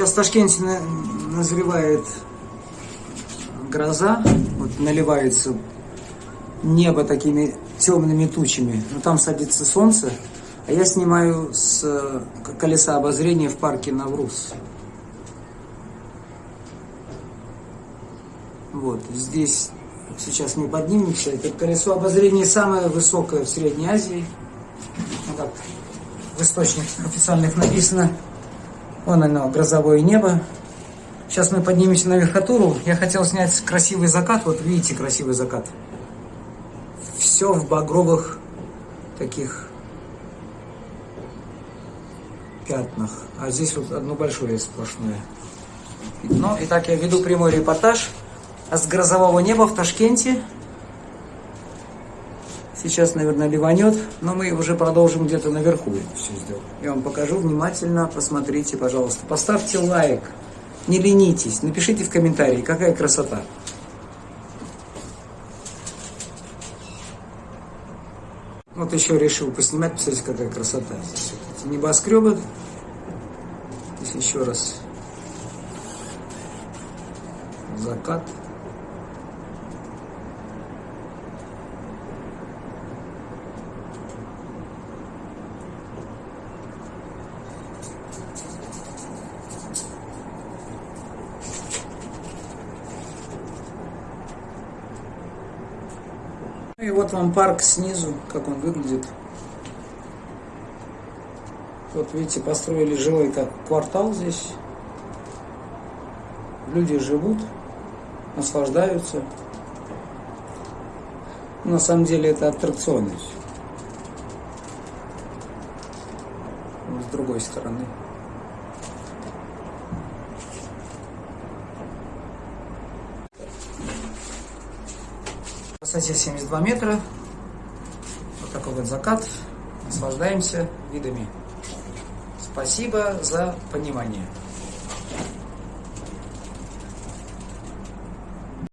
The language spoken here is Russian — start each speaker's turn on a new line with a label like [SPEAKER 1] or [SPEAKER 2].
[SPEAKER 1] Сейчас в Ташкенте на- назревает гроза, вот наливается небо такими темными тучами, но там садится солнце, а я снимаю с колеса обозрения в парке Навруз. Вот, здесь сейчас мы поднимемся. Это колесо обозрения самое высокое в Средней Азии. Ну, как в источниках официальных написано. Вон оно, грозовое небо. Сейчас мы поднимемся на верхотуру. Я хотел снять красивый закат. Вот видите, красивый закат. Все в багровых таких пятнах. А здесь вот одно большое сплошное. Ну, итак, я веду прямой репортаж с грозового неба в Ташкенте. Сейчас, наверное, ливанет, но мы уже продолжим где-то наверху это все сделать. Я вам покажу внимательно, посмотрите, пожалуйста. Поставьте лайк, не ленитесь, напишите в комментарии, какая красота. Вот еще решил поснимать, посмотрите, какая красота. Здесь небоскребы. Здесь еще раз закат. Ну и вот вам парк снизу, как он выглядит. Вот видите, построили жилой как квартал здесь. Люди живут, наслаждаются. На самом деле это аттракционы. С другой стороны. Высоте 72 метра. Вот такой вот закат. Наслаждаемся видами. Спасибо за понимание.